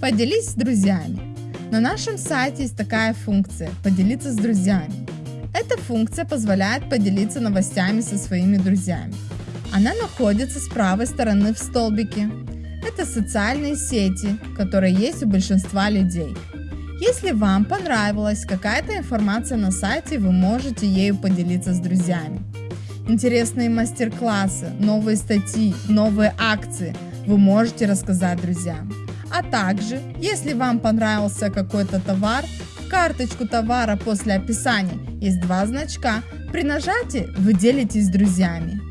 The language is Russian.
Поделись с друзьями. На нашем сайте есть такая функция «Поделиться с друзьями». Эта функция позволяет поделиться новостями со своими друзьями. Она находится с правой стороны в столбике. Это социальные сети, которые есть у большинства людей. Если вам понравилась какая-то информация на сайте, вы можете ею поделиться с друзьями. Интересные мастер-классы, новые статьи, новые акции вы можете рассказать друзьям. А также, если вам понравился какой-то товар, в карточку товара после описания есть два значка. При нажатии вы делитесь с друзьями.